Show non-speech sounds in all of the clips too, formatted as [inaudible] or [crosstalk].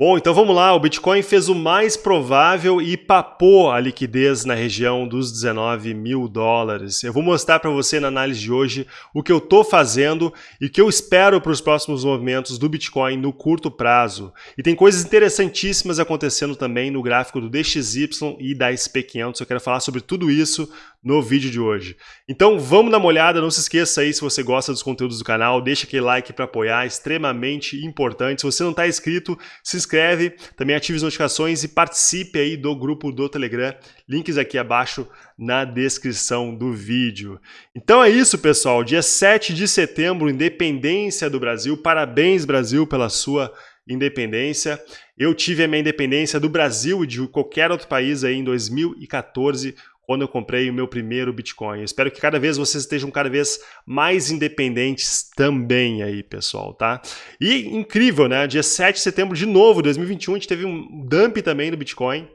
Bom, então vamos lá. O Bitcoin fez o mais provável e papou a liquidez na região dos 19 mil dólares. Eu vou mostrar para você na análise de hoje o que eu estou fazendo e o que eu espero para os próximos movimentos do Bitcoin no curto prazo. E tem coisas interessantíssimas acontecendo também no gráfico do DXY e da SP500. Eu quero falar sobre tudo isso no vídeo de hoje. Então vamos dar uma olhada, não se esqueça aí se você gosta dos conteúdos do canal, deixa aquele like para apoiar, extremamente importante. Se você não está inscrito, se inscreve, também ative as notificações e participe aí do grupo do Telegram, links aqui abaixo na descrição do vídeo. Então é isso pessoal, dia 7 de setembro, independência do Brasil, parabéns Brasil pela sua independência. Eu tive a minha independência do Brasil e de qualquer outro país aí em 2014, quando eu comprei o meu primeiro Bitcoin. Eu espero que cada vez vocês estejam cada vez mais independentes também aí, pessoal, tá? E incrível, né? Dia 7 de setembro de novo, 2021, a gente teve um dump também no Bitcoin,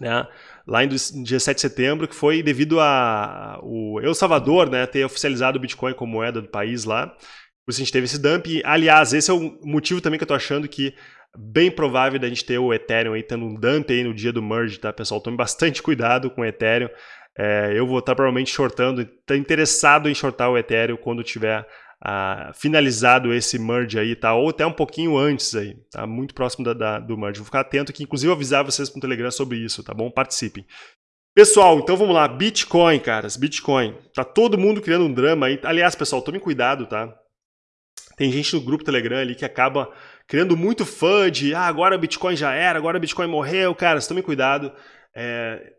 né? Lá em dia 7 de setembro, que foi devido a o El Salvador, né, ter oficializado o Bitcoin como moeda do país lá. Por isso a gente teve esse dump. Aliás, esse é o motivo também que eu tô achando que bem provável da gente ter o Ethereum aí tendo um dump aí no dia do merge, tá, pessoal? Tome bastante cuidado com o Ethereum. É, eu vou estar provavelmente shortando, tá interessado em shortar o Ethereum quando tiver ah, finalizado esse merge aí, tá? Ou até um pouquinho antes aí, tá? Muito próximo da, da, do merge. Vou ficar atento aqui, inclusive avisar vocês no Telegram sobre isso, tá bom? Participem. Pessoal, então vamos lá. Bitcoin, caras, Bitcoin. Tá todo mundo criando um drama aí. Aliás, pessoal, tome cuidado, tá? Tem gente no grupo Telegram ali que acaba criando muito fã de ah, agora o Bitcoin já era, agora o Bitcoin morreu. Cara, tome cuidado. É,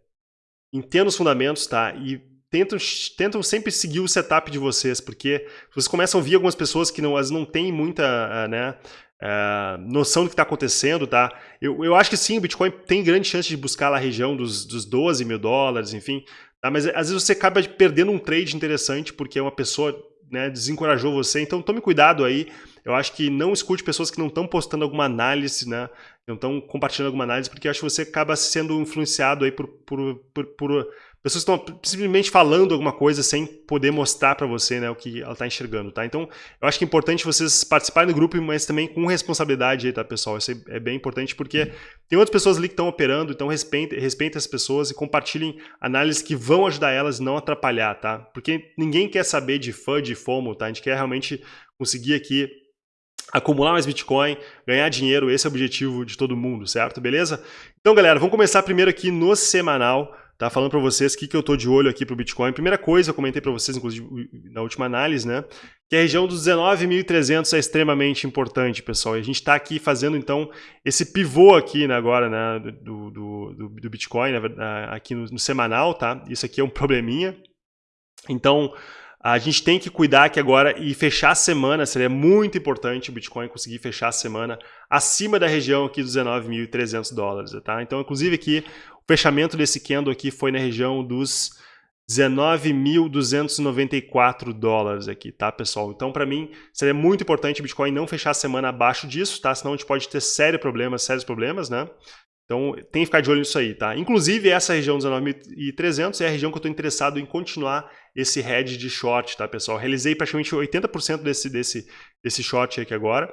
entenda os fundamentos, tá? E tentam, tentam sempre seguir o setup de vocês, porque vocês começam a ouvir algumas pessoas que não, elas não têm muita ah, né, uh, noção do que está acontecendo, tá? Eu, eu acho que sim, o Bitcoin tem grande chance de buscar lá a região dos, dos 12 mil dólares, enfim. Tá? Mas às vezes você acaba perdendo um trade interessante porque uma pessoa né, desencorajou você. Então tome cuidado aí. Eu acho que não escute pessoas que não estão postando alguma análise, né? Não estão compartilhando alguma análise, porque acho que você acaba sendo influenciado aí por, por, por, por pessoas estão simplesmente falando alguma coisa sem poder mostrar para você né, o que ela está enxergando, tá? Então, eu acho que é importante vocês participarem do grupo, mas também com responsabilidade aí, tá, pessoal? Isso é bem importante porque tem outras pessoas ali que estão operando, então respeitem, respeitem as pessoas e compartilhem análises que vão ajudar elas não atrapalhar, tá? Porque ninguém quer saber de fã, de FOMO, tá? A gente quer realmente conseguir aqui acumular mais Bitcoin, ganhar dinheiro, esse é o objetivo de todo mundo, certo? Beleza? Então, galera, vamos começar primeiro aqui no semanal, tá? Falando para vocês o que, que eu tô de olho aqui para o Bitcoin. Primeira coisa, eu comentei para vocês, inclusive, na última análise, né? Que a região dos 19.300 é extremamente importante, pessoal. E a gente está aqui fazendo, então, esse pivô aqui né, agora, né? Do, do, do, do Bitcoin, né, aqui no, no semanal, tá? Isso aqui é um probleminha. Então, a gente tem que cuidar que agora e fechar a semana, seria muito importante o Bitcoin conseguir fechar a semana acima da região aqui dos 19.300 dólares, tá? Então, inclusive aqui, o fechamento desse candle aqui foi na região dos 19.294 dólares aqui, tá, pessoal? Então, para mim, seria muito importante o Bitcoin não fechar a semana abaixo disso, tá? Senão a gente pode ter sérios problemas, sérios problemas, né? Então, tem que ficar de olho nisso aí, tá? Inclusive, essa região 19.300 é a região que eu estou interessado em continuar esse head de short, tá, pessoal? Realizei praticamente 80% desse, desse, desse short aqui agora.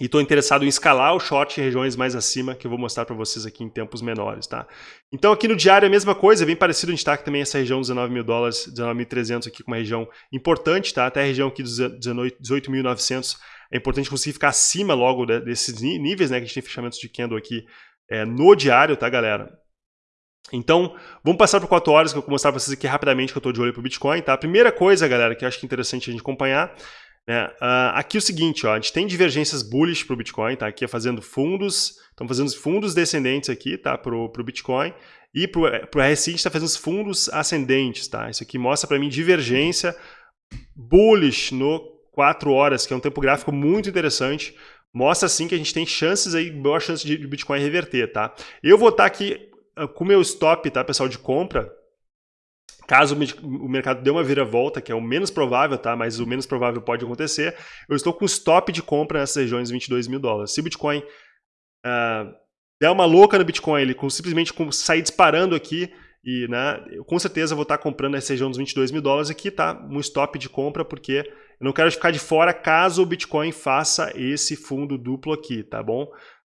E estou interessado em escalar o short em regiões mais acima, que eu vou mostrar para vocês aqui em tempos menores, tá? Então aqui no diário é a mesma coisa, é bem parecido, a gente está aqui também essa região dos 19 mil dólares, 19.300 aqui com uma região importante, tá? Até a região aqui dos 18.900 é importante conseguir ficar acima logo desses níveis, né? Que a gente tem fechamentos de candle aqui é, no diário, tá, galera? Então, vamos passar por 4 horas, que eu vou mostrar para vocês aqui rapidamente que eu estou de olho para o Bitcoin, tá? A primeira coisa, galera, que eu acho que é interessante a gente acompanhar, né? Uh, aqui é o seguinte, ó, a gente tem divergências bullish para o Bitcoin, tá? Aqui é fazendo fundos, estamos fazendo fundos descendentes aqui, tá? Para o Bitcoin. E para o RSI a gente está fazendo os fundos ascendentes, tá? Isso aqui mostra para mim divergência bullish no 4 horas, que é um tempo gráfico muito interessante, mostra assim que a gente tem chances aí, boa chance de Bitcoin reverter, tá? Eu vou estar tá aqui com o meu stop, tá, pessoal, de compra, caso o mercado dê uma vira-volta, que é o menos provável, tá? Mas o menos provável pode acontecer, eu estou com stop de compra nessas regiões de 22 mil dólares. Se o Bitcoin uh, der uma louca no Bitcoin, ele com, simplesmente com, sair disparando aqui, e né, eu com certeza vou estar comprando nessa região dos 22 mil dólares aqui, tá? Um stop de compra, porque eu não quero ficar de fora caso o Bitcoin faça esse fundo duplo aqui, tá bom?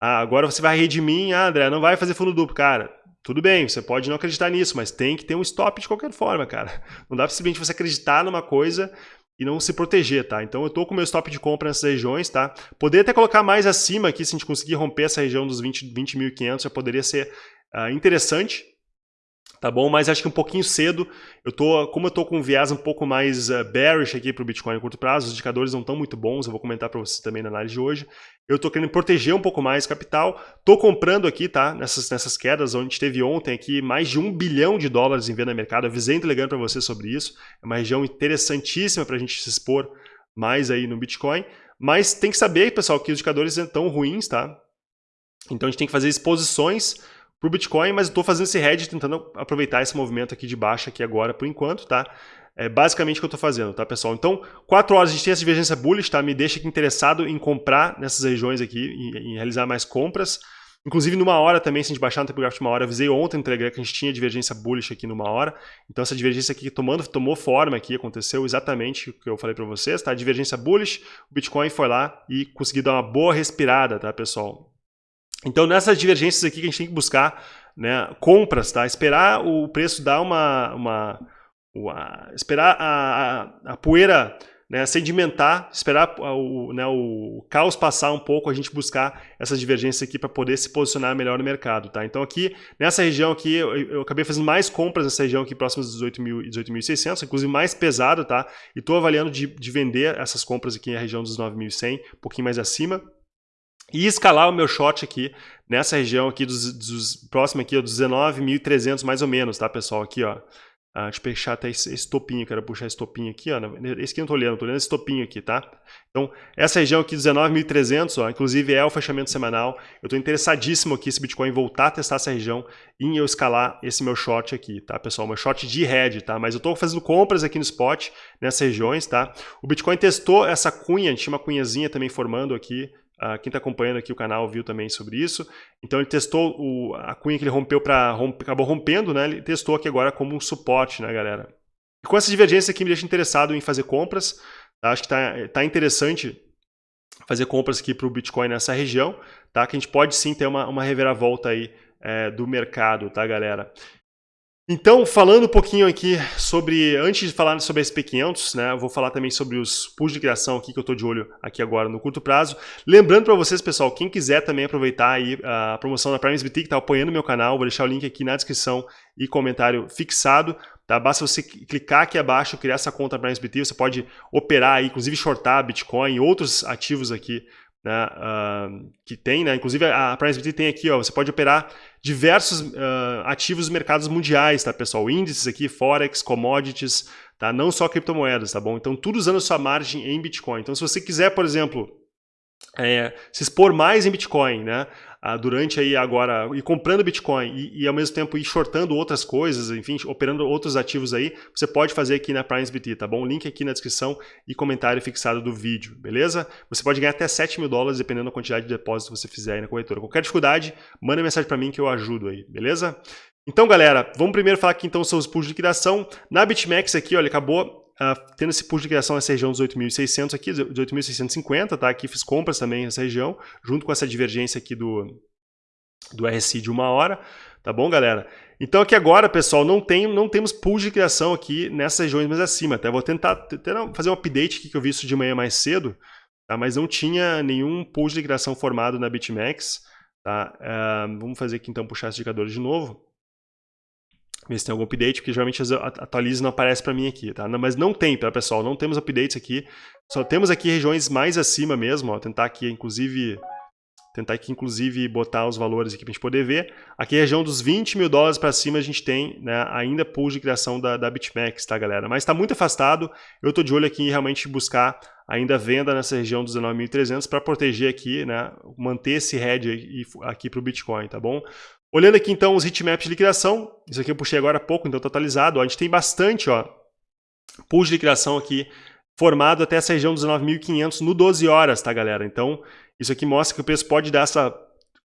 Ah, agora você vai mim, ah, André, não vai fazer fundo duplo. Cara, tudo bem, você pode não acreditar nisso, mas tem que ter um stop de qualquer forma, cara. [laughs] Não dá simplesmente você acreditar numa coisa e não se proteger, tá? Então eu tô com meu stop de compra nessas regiões, tá? Poderia até colocar mais acima aqui, se a gente conseguir romper essa região dos 20.500, 20 já poderia ser uh, interessante, tá bom? Mas acho que um pouquinho cedo, eu tô, como eu tô com um viés um pouco mais uh, bearish aqui para o Bitcoin a curto prazo, os indicadores não estão muito bons, eu vou comentar para vocês também na análise de hoje. Eu tô querendo proteger um pouco mais capital, tô comprando aqui, tá? Nessas, nessas quedas, onde teve ontem aqui mais de um bilhão de dólares em venda no mercado, avisei entregando para vocês sobre isso, é uma região interessantíssima para a gente se expor mais aí no Bitcoin, mas tem que saber, pessoal, que os indicadores estão ruins, tá? Então a gente tem que fazer exposições para o Bitcoin, mas estou fazendo esse hedge tentando aproveitar esse movimento aqui de baixa aqui agora por enquanto, tá? É basicamente o que eu estou fazendo, tá, pessoal? Então, 4 horas a gente tem essa divergência bullish, tá? Me deixa aqui interessado em comprar nessas regiões aqui, em, em realizar mais compras. Inclusive, numa hora também, se a gente baixar no tempo gráfico de uma hora, avisei ontem no Telegram que a gente tinha divergência bullish aqui numa hora. Então, essa divergência aqui tomando, tomou forma aqui, aconteceu exatamente o que eu falei para vocês, tá? Divergência bullish, o Bitcoin foi lá e conseguiu dar uma boa respirada, tá, pessoal? Então, nessas divergências aqui que a gente tem que buscar né, compras, tá? Esperar o preço dar uma... uma, uma esperar a, a, a poeira né, sedimentar, esperar o, né, o caos passar um pouco, a gente buscar essas divergências aqui para poder se posicionar melhor no mercado, tá? Então aqui, nessa região aqui, eu, eu acabei fazendo mais compras nessa região aqui próxima dos 18.000 e 18.600, inclusive mais pesado, tá? E estou avaliando de, de vender essas compras aqui na região dos 9.100, um pouquinho mais acima, e escalar o meu short aqui nessa região aqui dos, dos próximo aqui, ó, dos 19.300 mais ou menos, tá, pessoal? Aqui, ó. Ah, deixa eu puxar até esse, esse topinho, quero puxar esse topinho aqui, ó. Esse aqui eu não tô olhando, tô olhando esse topinho aqui, tá? Então, essa região aqui, 19.300, ó, inclusive é o fechamento semanal. Eu tô interessadíssimo aqui, esse Bitcoin voltar a testar essa região e eu escalar esse meu short aqui, tá, pessoal? Meu short de head, tá? Mas eu tô fazendo compras aqui no spot, nessas regiões, tá? O Bitcoin testou essa cunha, a tinha uma cunhazinha também formando aqui, Uh, quem está acompanhando aqui o canal viu também sobre isso. Então ele testou o, a cunha que ele rompeu para romp, acabou rompendo, né? Ele testou aqui agora como um suporte, né, galera? E com essa divergência aqui me deixa interessado em fazer compras. Tá? Acho que está tá interessante fazer compras aqui para o Bitcoin nessa região, tá? Que a gente pode sim ter uma, uma reviravolta aí é, do mercado, tá, galera? Então, falando um pouquinho aqui sobre, antes de falar sobre SP500, né, vou falar também sobre os pools de criação aqui que eu estou de olho aqui agora no curto prazo. Lembrando para vocês, pessoal, quem quiser também aproveitar aí a promoção da Prime SBT que está apoiando meu canal, vou deixar o link aqui na descrição e comentário fixado. Tá? Basta você clicar aqui abaixo, criar essa conta Prime SBT, você pode operar aí, inclusive shortar Bitcoin e outros ativos aqui né, uh, que tem, né? Inclusive a PrimeSBT tem aqui, ó, você pode operar diversos uh, ativos mercados mundiais, tá, pessoal? Índices aqui, Forex, commodities, tá? Não só criptomoedas, tá bom? Então tudo usando sua margem em Bitcoin. Então se você quiser, por exemplo, é, se expor mais em Bitcoin, né? Ah, durante aí agora, e comprando Bitcoin e, e, ao mesmo tempo ir shortando outras coisas, enfim, operando outros ativos aí, você pode fazer aqui na PrimeSBT, tá bom? Link aqui na descrição e comentário fixado do vídeo, beleza? Você pode ganhar até 7 mil dólares, dependendo da quantidade de depósito que você fizer aí na corretora. Qualquer dificuldade, manda mensagem para mim que eu ajudo aí, beleza? Então, galera, vamos primeiro falar aqui então sobre os pools de liquidação. Na BitMEX aqui, olha, acabou uh, tendo esse pulo de criação nessa região dos 8.600 aqui, 8.650, tá? Aqui fiz compras também nessa região, junto com essa divergência aqui do, do RSI de uma hora, tá bom, galera? Então aqui agora, pessoal, não, tem, não temos pull de criação aqui nessas regiões mais acima, tá? vou tentar, tentar fazer um update aqui que eu vi isso de manhã mais cedo, tá? Mas não tinha nenhum pull de criação formado na BitMEX, tá? Uh, vamos fazer aqui então, puxar esse indicador de novo ver se tem algum update, porque geralmente atualiza e não aparece para mim aqui, tá? Mas não tem, tá, pessoal? Não temos updates aqui. Só temos aqui regiões mais acima mesmo, ó. Tentar aqui, inclusive... Tentar aqui, inclusive, botar os valores aqui para a gente poder ver. Aqui, a região dos 20 mil dólares para cima, a gente tem né, ainda pool de criação da, da BitMEX, tá, galera? Mas está muito afastado. Eu estou de olho aqui em realmente buscar ainda venda nessa região dos 19.300 para proteger aqui, né, manter esse head aqui para o Bitcoin, tá bom? Olhando aqui então os heatmaps de liquidação, isso aqui eu puxei agora há pouco, então totalizado, ó, a gente tem bastante ó, pools de liquidação aqui formado até essa região dos 9.500 no 12 horas, tá galera? Então isso aqui mostra que o preço pode dar essa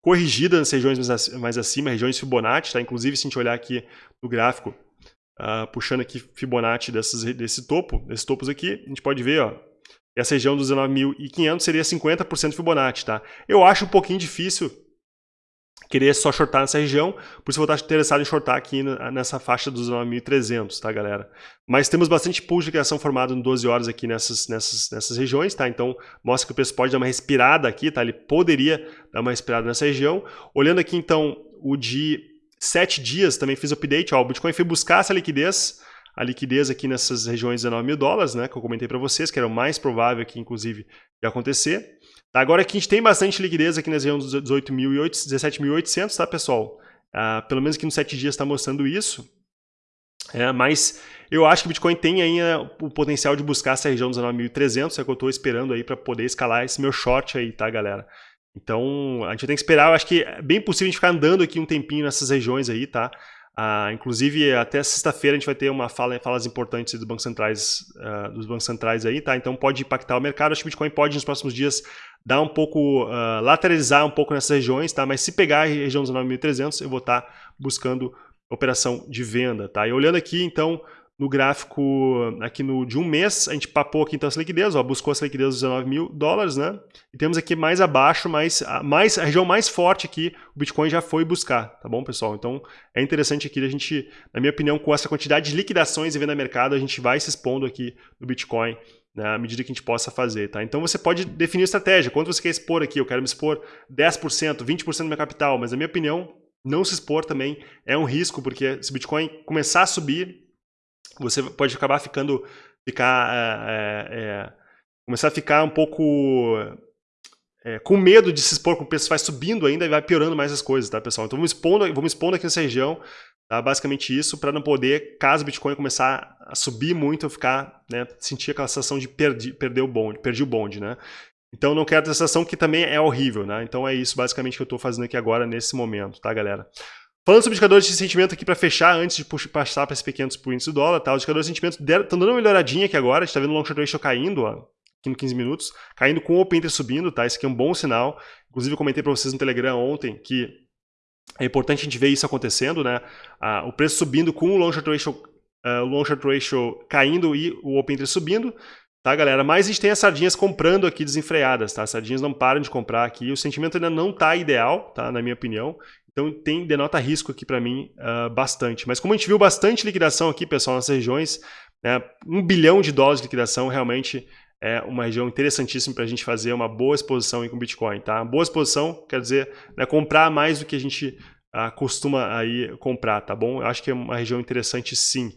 corrigida nas regiões mais acima, regiões Fibonacci, tá? Inclusive se a gente olhar aqui no gráfico, uh, puxando aqui Fibonacci desses, desse topo, desses topos aqui, a gente pode ver, ó, essa região dos 19.500 seria 50% Fibonacci, tá? Eu acho um pouquinho difícil querer só shortar nessa região, por isso eu vou estar interessado em shortar aqui nessa faixa dos 9.300, tá, galera? Mas temos bastante pull de criação formado em 12 horas aqui nessas, nessas, nessas regiões, tá? Então, mostra que o preço pode dar uma respirada aqui, tá? Ele poderia dar uma respirada nessa região. Olhando aqui, então, o de 7 dias, também fiz update, ó, o Bitcoin foi buscar essa liquidez, a liquidez aqui nessas regiões de 19 mil dólares, né, que eu comentei para vocês, que era o mais provável aqui, inclusive, de acontecer. Tá, agora aqui a gente tem bastante liquidez aqui nas regiões dos 17.800, tá, pessoal? Ah, pelo menos aqui nos 7 dias está mostrando isso. É, mas eu acho que o Bitcoin tem ainda o potencial de buscar essa região dos 9.300, é que eu estou esperando aí para poder escalar esse meu short aí, tá, galera? Então, a gente tem que esperar, eu acho que é bem possível a gente ficar andando aqui um tempinho nessas regiões aí, tá? Ah, inclusive, até sexta-feira a gente vai ter uma fala, falas importantes dos bancos centrais, uh, dos bancos centrais aí, tá? Então pode impactar o mercado. Acho que o Bitcoin pode nos próximos dias dar um pouco, uh, lateralizar um pouco nessas regiões, tá? Mas se pegar a região dos 9.300, eu vou estar tá buscando operação de venda, tá? E olhando aqui, então, no gráfico aqui no, de um mês, a gente papou aqui então essa liquidez, ó, buscou essa liquidez dos 19 mil dólares, né? E temos aqui mais abaixo, mais, mais, a região mais forte aqui, o Bitcoin já foi buscar, tá bom, pessoal? Então é interessante aqui a gente, na minha opinião, com essa quantidade de liquidações e venda mercado, a gente vai se expondo aqui no Bitcoin né, à medida que a gente possa fazer, tá? Então você pode definir estratégia, quanto você quer expor aqui, eu quero me expor 10%, 20% do meu capital, mas na minha opinião, não se expor também é um risco, porque se o Bitcoin começar a subir, você pode acabar ficando, ficar, é, é, começar a ficar um pouco é, com medo de se expor com o preço vai subindo ainda e vai piorando mais as coisas, tá, pessoal? Então vamos expondo, vamos expondo aqui nessa região, tá? basicamente isso, para não poder, caso o Bitcoin começar a subir muito, ficar, né, sentir aquela sensação de perdi, perder o bonde, perdi o bonde, né? Então não quero a sensação que também é horrível, né? Então é isso basicamente que eu estou fazendo aqui agora nesse momento, tá, galera? Falando sobre indicadores de sentimento aqui para fechar, antes de passar para esses pequenos por índice do dólar, tá? os indicadores de sentimento estão dando uma melhoradinha aqui agora, a gente está vendo o long short ratio caindo, ó, aqui no 15 minutos, caindo com o open interest subindo, tá? Esse aqui é um bom sinal. Inclusive eu comentei para vocês no Telegram ontem que é importante a gente ver isso acontecendo, né? Ah, o preço subindo com o long short ratio, uh, long short ratio caindo e o open interest subindo, tá, galera? Mas a gente tem as sardinhas comprando aqui desenfreadas, tá? As sardinhas não param de comprar aqui. O sentimento ainda não está ideal, tá? Na minha opinião. Então tem denota risco aqui para mim uh, bastante. Mas como a gente viu bastante liquidação aqui, pessoal, nessas regiões, né, um bilhão de dólares de liquidação realmente é uma região interessantíssima para a gente fazer uma boa exposição com Bitcoin. Tá? Boa exposição quer dizer né, comprar mais do que a gente uh, costuma aí comprar, tá bom? Eu acho que é uma região interessante sim.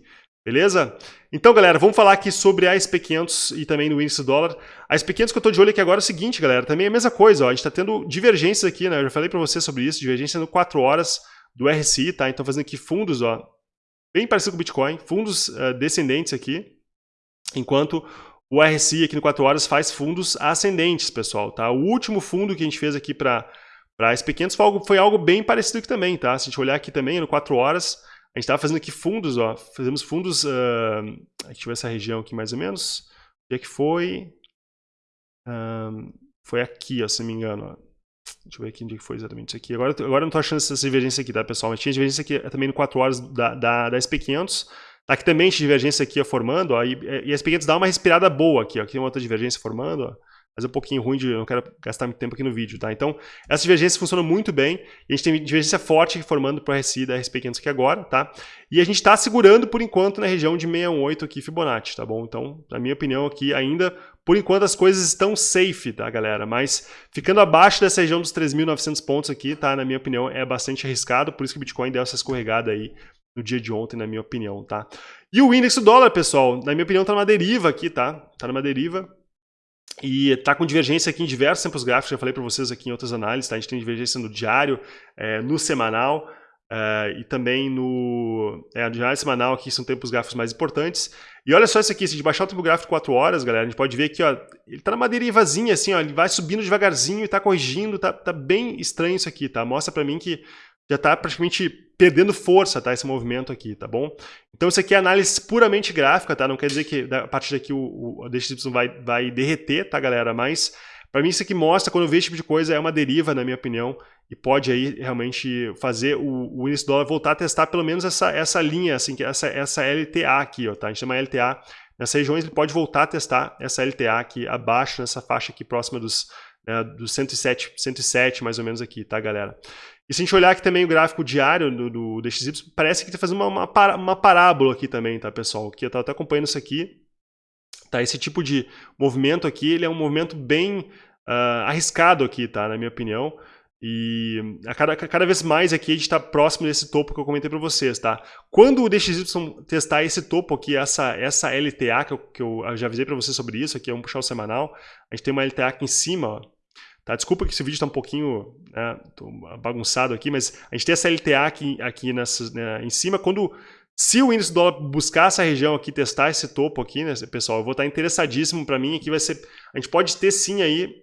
Beleza? Então, galera, vamos falar aqui sobre a SP500 e também no índice dólar. A SP500 que eu estou de olho aqui agora é o seguinte, galera, também é a mesma coisa, ó, a gente está tendo divergências aqui, né? Eu já falei para você sobre isso, divergência no 4 horas do RSI, tá? Então, fazendo aqui fundos, ó, bem parecido com o Bitcoin, fundos uh, descendentes aqui, enquanto o RSI aqui no 4 horas faz fundos ascendentes, pessoal, tá? O último fundo que a gente fez aqui para a SP500 foi algo, foi algo bem parecido aqui também, tá? Se a gente olhar aqui também no 4 horas, a gente estava fazendo aqui fundos, ó. Fazemos fundos. Uh, deixa eu ver essa região aqui mais ou menos. Onde é que foi? Um, foi aqui, ó, se não me engano. Ó. Deixa eu ver aqui onde é foi exatamente isso aqui. Agora, agora eu não estou achando essa divergência aqui, tá, pessoal? Mas tinha divergência aqui também no 4 horas da, da, da SP500. Tá aqui também tinha divergência aqui ó, formando, ó, e, e a SP500 dá uma respirada boa aqui, ó. Aqui tem outra divergência formando, ó mas é um pouquinho ruim, de, eu não quero gastar muito tempo aqui no vídeo, tá? Então, essa divergência funciona muito bem, a gente tem divergência forte formando para o RSI da RSP500 aqui agora, tá? E a gente está segurando, por enquanto, na região de 618 aqui Fibonacci, tá bom? Então, na minha opinião aqui, ainda, por enquanto, as coisas estão safe, tá, galera? Mas ficando abaixo dessa região dos 3.900 pontos aqui, tá? Na minha opinião, é bastante arriscado, por isso que o Bitcoin deu essa escorregada aí no dia de ontem, na minha opinião, tá? E o índice do dólar, pessoal, na minha opinião, tá numa deriva aqui, tá? Tá numa deriva. E está com divergência aqui em diversos tempos gráficos, já falei para vocês aqui em outras análises, tá? a gente tem divergência no diário, é, no semanal é, e também no é, diário semanal, aqui são tempos gráficos mais importantes. E olha só isso aqui, se a gente baixar o tempo gráfico de 4 horas, galera, a gente pode ver que ó, ele está numa derivazinha assim, ó, ele vai subindo devagarzinho e está corrigindo, tá, tá bem estranho isso aqui, tá? Mostra para mim que já está praticamente perdendo força, tá? Esse movimento aqui, tá bom? Então isso aqui é análise puramente gráfica, tá? Não quer dizer que a partir daqui o, o DXY vai, vai derreter, tá, galera? Mas para mim isso aqui mostra, quando eu vejo esse tipo de coisa, é uma deriva, na minha opinião, e pode aí realmente fazer o, o índice dólar voltar a testar pelo menos essa, essa linha, assim, essa, essa LTA aqui, ó, tá? A gente chama LTA nessas regiões, ele pode voltar a testar essa LTA aqui abaixo, nessa faixa aqui próxima dos, né, dos 107, 107 mais ou menos aqui, tá galera? E se a gente olhar aqui também o gráfico diário do, do DXY, parece que está fazendo uma, uma, parábola aqui também, tá pessoal? Que eu estava até acompanhando isso aqui. Tá, esse tipo de movimento aqui, ele é um movimento bem uh, arriscado aqui, tá? Na minha opinião. E a cada, cada vez mais aqui a gente está próximo desse topo que eu comentei para vocês, tá? Quando o DXY testar esse topo aqui, essa, essa LTA, que eu, que eu já avisei para vocês sobre isso, aqui é um puxar o semanal, a gente tem uma LTA aqui em cima, ó. Tá? Desculpa que esse vídeo está um pouquinho né, bagunçado aqui, mas a gente tem essa LTA aqui, aqui nessa, né, em cima, quando se o índice do dólar buscar essa região aqui, testar esse topo aqui, né, pessoal, eu vou estar interessadíssimo para mim, aqui vai ser, a gente pode ter sim aí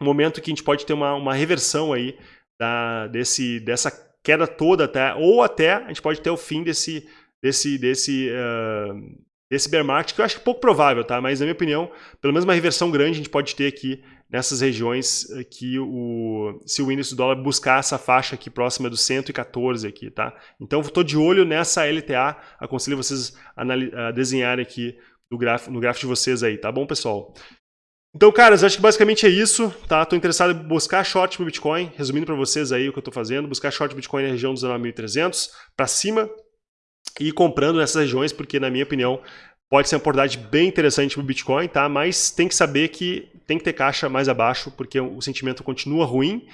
um momento que a gente pode ter uma, uma reversão aí da, desse, dessa queda toda até, ou até a gente pode ter o fim desse, desse, desse, uh, desse bear market, que eu acho pouco provável, tá? mas na minha opinião, pelo menos uma reversão grande a gente pode ter aqui nessas regiões que o, se o índice do dólar buscar essa faixa aqui próxima do 114 aqui, tá? Então estou de olho nessa LTA, aconselho vocês a, desenharem aqui no gráfico, no gráfico de vocês aí, tá bom, pessoal? Então, caras, acho que basicamente é isso, tá? Estou interessado em buscar short para Bitcoin, resumindo para vocês aí o que eu estou fazendo, buscar short Bitcoin na região dos 19.300 para cima e comprando nessas regiões, porque na minha opinião pode ser uma oportunidade bem interessante para o Bitcoin, tá? Mas tem que saber que tem que ter caixa mais abaixo, porque o sentimento continua ruim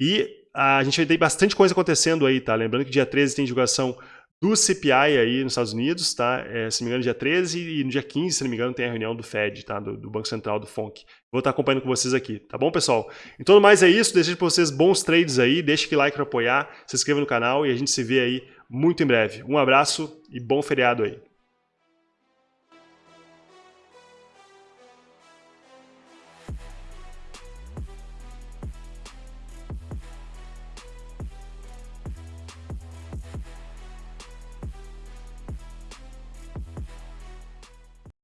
e a gente ter bastante coisa acontecendo aí, tá? Lembrando que dia 13 tem divulgação do CPI aí nos Estados Unidos, tá? É, se não me engano, dia 13 e no dia 15, se não me engano, tem a reunião do Fed, tá? Do, do Banco Central, do FONC. Vou estar acompanhando com vocês aqui, tá bom, pessoal? Então, mais é isso. Desejo para vocês bons trades aí. Deixe aquele like para apoiar, se inscreva no canal e a gente se vê aí muito em breve. Um abraço e bom feriado aí.